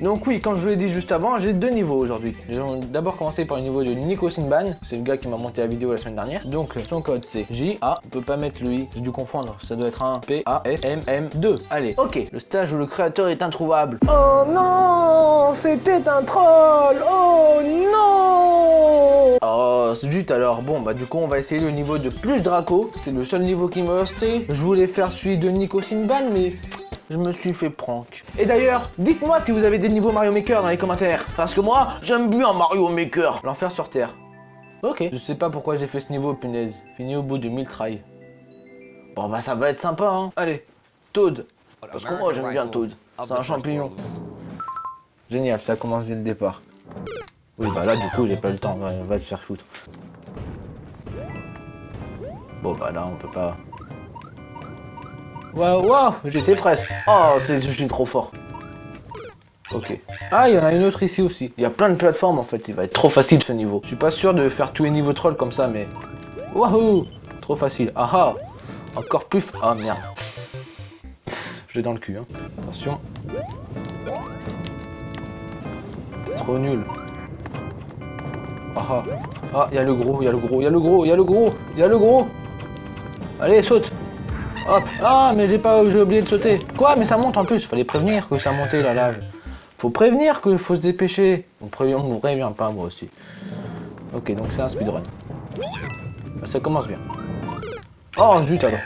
Donc oui, comme je vous l'ai dit juste avant, j'ai deux niveaux aujourd'hui. Nous allons d'abord commencer par le niveau de Nico Sinban. C'est le gars qui m'a monté la vidéo la semaine dernière. Donc son code c'est J-A, on peut pas mettre le I, j'ai dû confondre. Ça doit être un P-A-S-M-M-2. Allez, ok. Le stage où le créateur est introuvable. Oh non C'était un troll Oh non Oh, zut alors. Bon, bah du coup, on va essayer le niveau de plus Draco. C'est le seul niveau qui me restait. Je voulais faire celui de Nico Sinban, mais je me suis fait prank. Et d'ailleurs, dites-moi si vous avez des niveaux Mario Maker dans les commentaires. Parce que moi, j'aime bien Mario Maker. L'enfer sur Terre. Ok. Je sais pas pourquoi j'ai fait ce niveau, punaise. Fini au bout de 1000 tries. Bon bah ça va être sympa, hein. Allez, Toad. Parce que moi, j'aime bien Toad. C'est un champignon. Génial, ça commence dès le départ. Oui, bah là, du coup, j'ai pas le temps. Va, va te faire foutre. Bon, bah là, on peut pas... Waouh, waouh, j'étais presque. Oh, c'est je suis trop fort. Ok. Ah, il y en a une autre ici aussi. Il y a plein de plateformes, en fait. Il va être trop facile, ce niveau. Je suis pas sûr de faire tous les niveaux troll comme ça, mais... Waouh Trop facile. Ah ah Encore plus... Ah, merde. Je l'ai dans le cul, hein. Attention. Trop nul. Ah ah. Ah, il y a le gros, il y a le gros, il y a le gros, il y a le gros, il y a le gros. Allez, saute. Hop. Ah, mais j'ai pas, j'ai oublié de sauter. Quoi Mais ça monte en plus. Fallait prévenir que ça montait la lave. Faut prévenir qu'il faut se dépêcher. On prévient, on prévient pas moi aussi. Ok, donc c'est un speedrun. Bah, ça commence bien. Oh zut alors.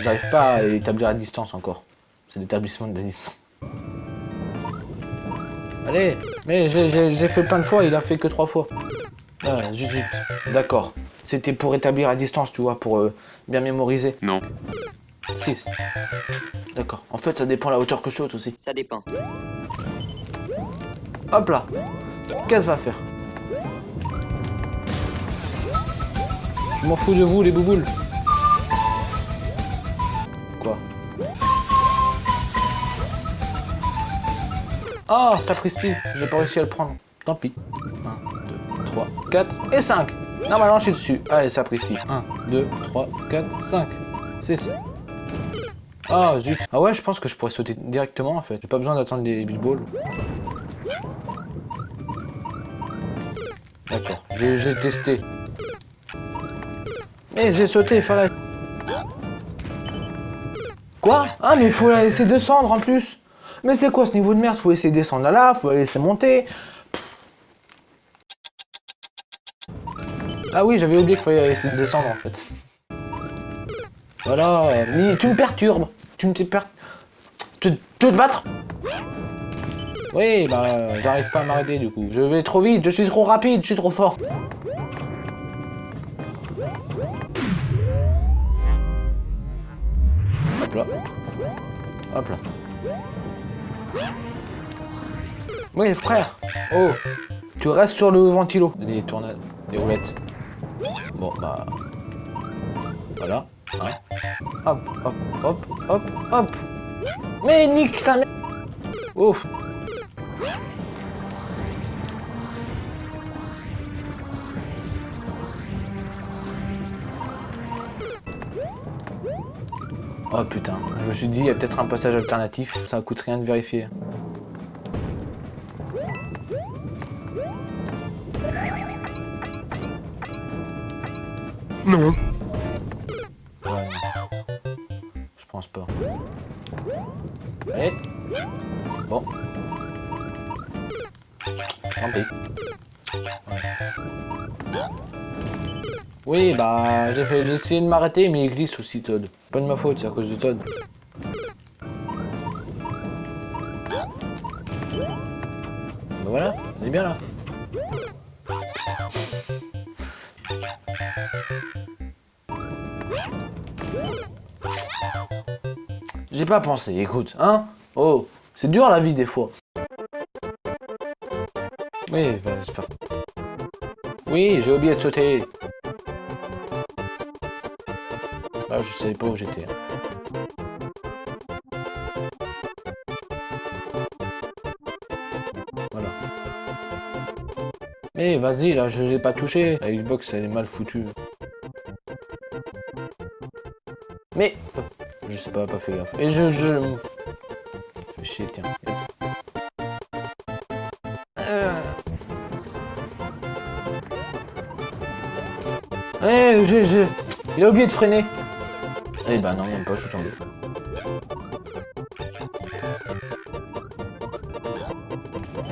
J'arrive pas à établir la distance encore. C'est l'établissement de la distance. Allez, mais j'ai fait plein de fois, il a fait que trois fois. Ah, zut, zut. D'accord. C'était pour établir la distance, tu vois, pour euh, bien mémoriser. Non. 6. D'accord. En fait, ça dépend de la hauteur que je saute aussi. Ça dépend. Hop là. Qu'est-ce va faire? Je m'en fous de vous, les bouboules. Quoi? Oh, sapristi, j'ai pas réussi à le prendre. Tant pis. 1, 2, 3, 4 et 5. Normalement, je suis dessus. Allez, sapristi. 1, 2, 3, 4, 5, 6. Ah, zut. Ah ouais, je pense que je pourrais sauter directement, en fait. J'ai pas besoin d'attendre les Big Balls. D'accord, j'ai testé. Mais j'ai sauté, fallait... Quoi? Ah, mais il faut la laisser descendre, en plus mais c'est quoi ce niveau de merde? Faut de descendre là, là, faut la laisser monter. Ah oui, j'avais oublié qu'il fallait essayer de descendre en fait. Voilà, tu me perturbes. Tu me perturbes. Tu te battre? Oui, bah j'arrive pas à m'arrêter du coup. Je vais trop vite, je suis trop rapide, je suis trop fort. Hop là. Hop là. Oui, frère. Oh, tu restes sur le ventilo. Des tournades, des roulettes. Bon, bah... Voilà. Hein. Hop, hop, hop, hop, hop. Mais nique ça Ouf. Oh putain, je me suis dit, il y a peut-être un passage alternatif, ça coûte rien de vérifier. Non. Ouais, Je pense pas. Allez. Bon. Tant pis. Oui, bah, j'ai fait, j'ai essayé de m'arrêter, mais il glisse aussi, Todd. Pas de ma faute, c'est à cause de Todd. Bah voilà, on est bien là. J'ai pas pensé, écoute, hein Oh, c'est dur la vie des fois. Oui, bah, j'espère. Oui, j'ai oublié de sauter. Ah, je savais pas où j'étais. Voilà. Eh, vas-y, là, je l'ai pas touché. La Xbox, elle est mal foutue. Mais... Je sais pas, pas fait gaffe. Et je... je... Fais chier, tiens. Euh... Eh, j'ai, j'ai... Il a oublié de freiner. Eh ben non, même pas, je suis tombé.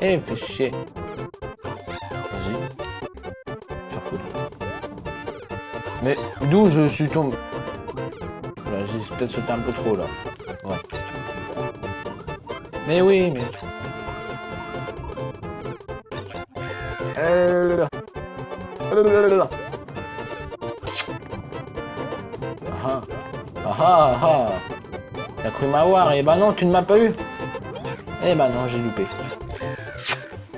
Eh, fais chier. Vas-y. Mais d'où je suis tombé? Peut-être sauté un peu trop, là. Ouais. Mais oui, mais... Euh... Ah ah ah ah T'as cru m'avoir et bah non, tu ne m'as pas eu Eh bah non, j'ai loupé.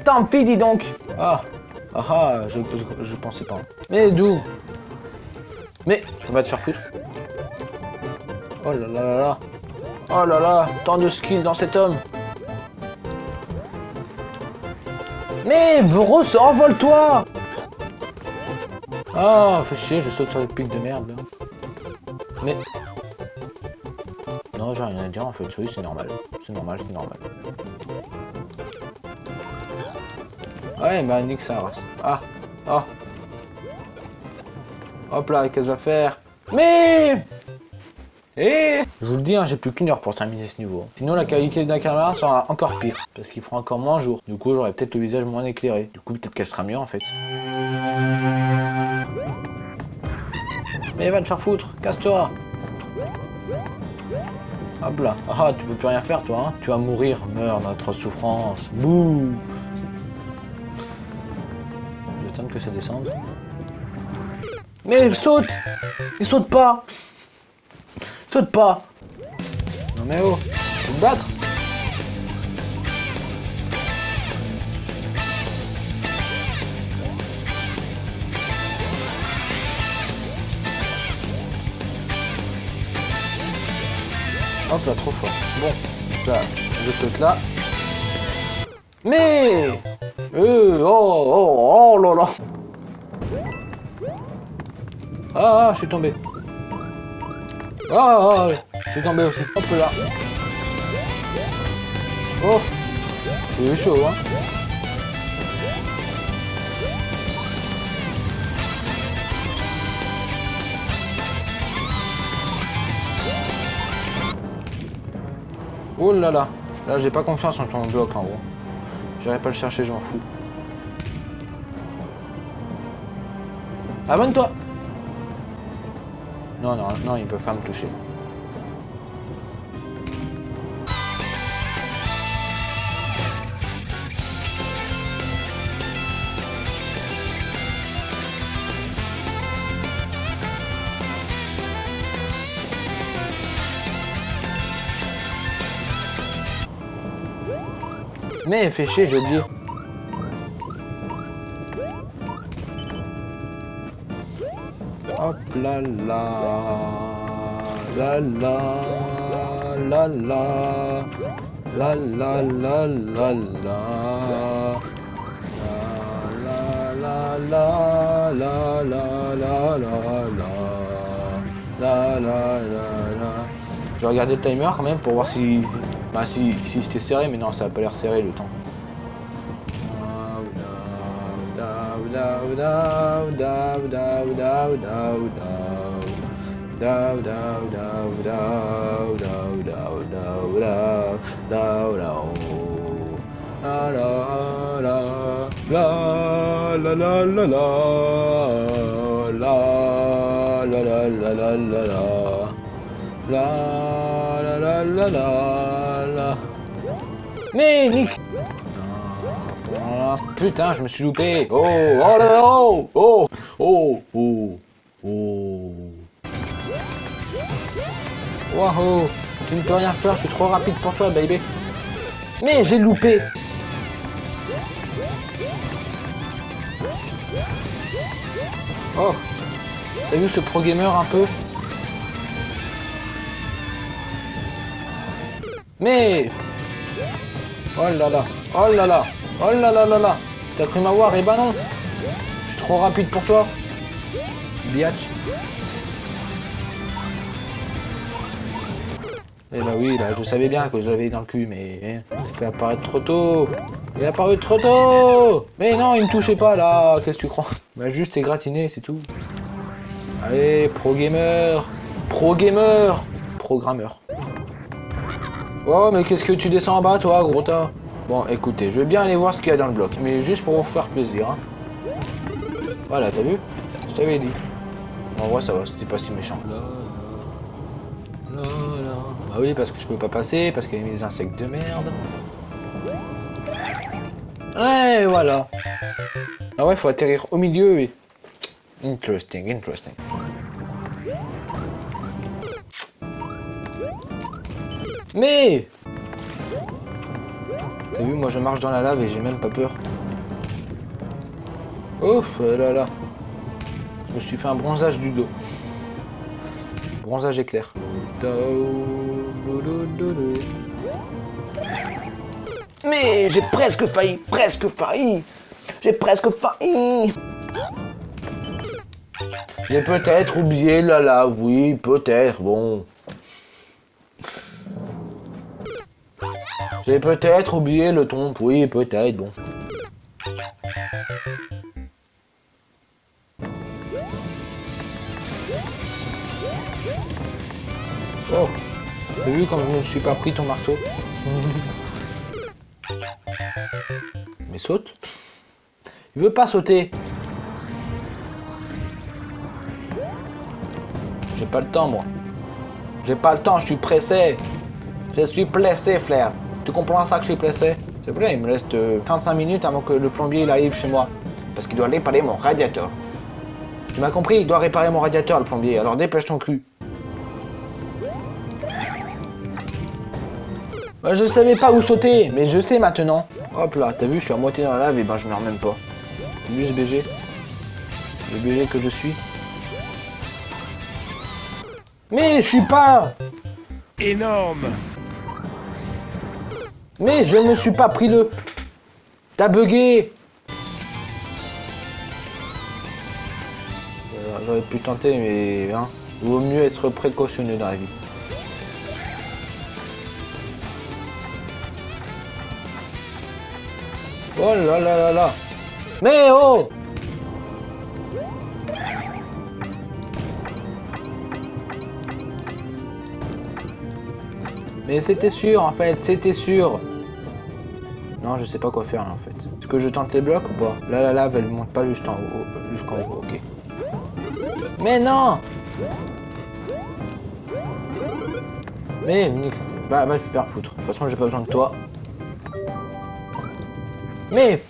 Tant pis, dis donc Ah Ah ah, je, je, je pensais pas. Mais d'où? Mais, on va te faire foutre. Oh là là là là Oh là là Tant de skill dans cet homme Mais, Vros, envole-toi Ah, oh, fais chier, je saute sur le pic de merde. Mais... Non, j'ai rien à dire en fait, oui, c'est normal. C'est normal, c'est normal. Ouais, bah nique ça race. Ah, ah. Hop là, qu'est-ce que je faire? Mais Et Je vous le dis, hein, j'ai plus qu'une heure pour terminer ce niveau. Sinon, la qualité de la caméra sera encore pire, parce qu'il fera encore moins jour. Du coup, j'aurai peut-être le visage moins éclairé. Du coup, peut-être qu'elle sera mieux en fait. Mais va te faire foutre, casse-toi Hop là. Ah, tu peux plus rien faire, toi, hein Tu vas mourir. Meurs dans notre souffrance. Bouh attendre que ça descende. Mais il saute Il saute pas Saute pas Non mais oh Faut te battre Hop là, trop fort. Bon, là, je saute là. Mais euh, oh, oh, oh là là Ah, ah je suis tombé. Ah, ah, je suis tombé aussi. Hop là. Oh, c'est chaud, hein. Oh là là Là, j'ai pas confiance en ton bloc en gros. J'irai pas le chercher, je m'en fous. Abonne-toi Non, non, non, ils peuvent pas me toucher. Mais fais chier, j'ai oublié. La la la la la la la la la la la la la la la la la la Je vais regarder le timer quand même pour voir si bah si, si c'était serré, mais non, ça a pas l'air serré le temps. Mais Putain, je me suis loupé. Oh Oh là là Oh Oh Oh Oh Oh. Waouh Tu ne peux rien faire, je suis trop rapide pour toi, baby. Mais j'ai loupé. Oh T'as vu ce pro gamer un peu? Mais Oh là là Oh là là Oh là là là là. T'as cru m'avoir Eh ben non. Je suis trop rapide pour toi. Biatch. Eh bah oui, là, je savais bien que je l'avais dans le cul, mais hein, il fait apparaître trop tôt. Il est apparu trop tôt. Mais non, il me touchait pas, là. Qu'est-ce que tu crois? Bah juste égratigné, c'est tout. Allez, pro gamer. Pro gamer. Programmeur. Oh, mais qu'est-ce que tu descends en bas, toi, gros tas? Bon, écoutez, je veux bien aller voir ce qu'il y a dans le bloc, mais juste pour vous faire plaisir. Hein. Voilà, t'as vu? Je t'avais dit. En vrai, ça va, c'était pas si méchant. Ah oui, parce que je peux pas passer, parce qu'il y a des insectes de merde. Ouais, voilà. Ah ouais, faut atterrir au milieu, oui. Interesting, interesting. Mais T'as vu, moi je marche dans la lave et j'ai même pas peur. Ouf, là là. Je me suis fait un bronzage du dos. Bronzage éclair. Mais j'ai presque failli, presque failli. J'ai presque failli. J'ai peut-être oublié la lave, oui, peut-être, bon. J'ai peut-être oublié le ton, oui, peut-être, bon. Oh T'as vu comme je ne suis pas pris ton marteau. Mais saute. Il veut pas sauter. J'ai pas le temps moi. J'ai pas le temps, je suis pressé. Je suis pressé frère Tu comprends ça que je suis pressé. C'est vrai, il me reste 45 euh, minutes avant que le plombier il arrive chez moi. Parce qu'il doit réparer mon radiateur. Tu m'as compris Il doit réparer mon radiateur le plombier, alors dépêche ton cul. Bah, je savais pas où sauter, mais je sais maintenant. Hop là, t'as vu, je suis à moitié dans la lave et ben je meurs même pas. T'as vu ce BG Le BG que je suis. Mais je suis pas Énorme Mais je ne suis pas pris le... T'as bugué euh, J'aurais pu tenter, mais... Hein, vaut mieux être précautionneux dans la vie. Oh là là là là. Mais oh. Mais c'était sûr en fait, c'était sûr Non, je sais pas quoi faire en fait. Est-ce que je tente les blocs ou pas Là, la lave, elle monte pas juste en haut, jusqu'en haut, ok. Mais non Mais, bah, va te faire foutre. De toute façon, j'ai pas besoin de toi. Mais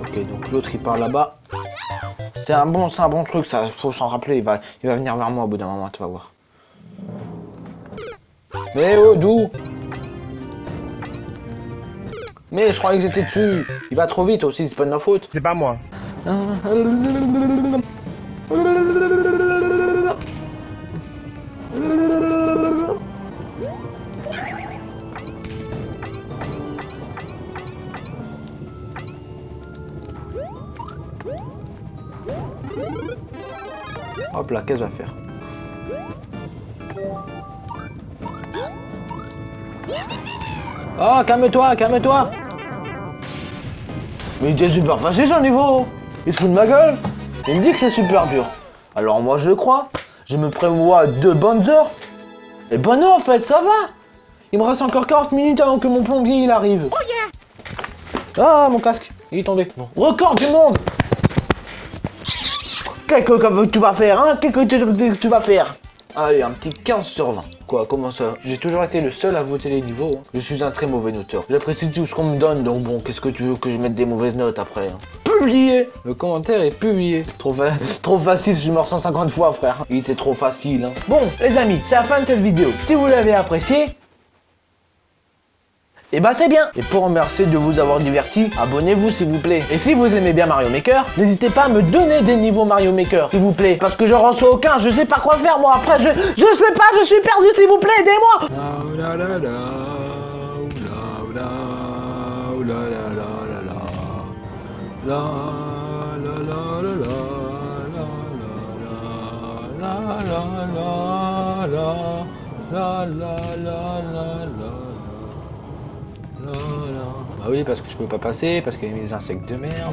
Ok, donc l'autre il part là-bas. C'est un bon, c'est un bon truc, ça. Faut s'en rappeler. Il va, il va venir vers moi au bout d'un moment, tu vas voir. Mais oh, d'où? Mais je croyais que j'étais dessus. Il va trop vite aussi, c'est pas de ma faute. C'est pas moi. Hop là, qu'est-ce que je vais faire? Oh, calme-toi, calme-toi Mais il était super facile ce niveau Il se fout de ma gueule Il me dit que c'est super dur. Alors moi je le crois. Je me prévois deux bonnes heures. Et ben non en fait, ça va Il me reste encore 40 minutes avant que mon plombier il arrive. Oh yeah Ah, mon casque, il est tombé. Record du monde Qu'est-ce que tu vas faire, hein Qu'est-ce que tu vas faire Allez, un petit 15 sur 20. Quoi, comment ça? J'ai toujours été le seul à voter les niveaux. Hein. Je suis un très mauvais noteur. J'apprécie tout ce qu'on me donne, donc bon, qu'est-ce que tu veux que je mette des mauvaises notes après hein? Publié Le commentaire est publié. Trop, trop facile, je mort 150 fois, frère. Il était trop facile. Hein. Bon, les amis, c'est la fin de cette vidéo. Si vous l'avez apprécié, et bah c'est bien Et pour remercier de vous avoir diverti, abonnez-vous s'il vous plaît. Et si vous aimez bien Mario Maker, n'hésitez pas à me donner des niveaux Mario Maker, s'il vous plaît. Parce que je reçois aucun, je sais pas quoi faire moi après, je, je sais pas, je suis perdu s'il vous plaît, aidez-moi bah oui, parce que je peux pas passer, parce qu'il y a des insectes de merde.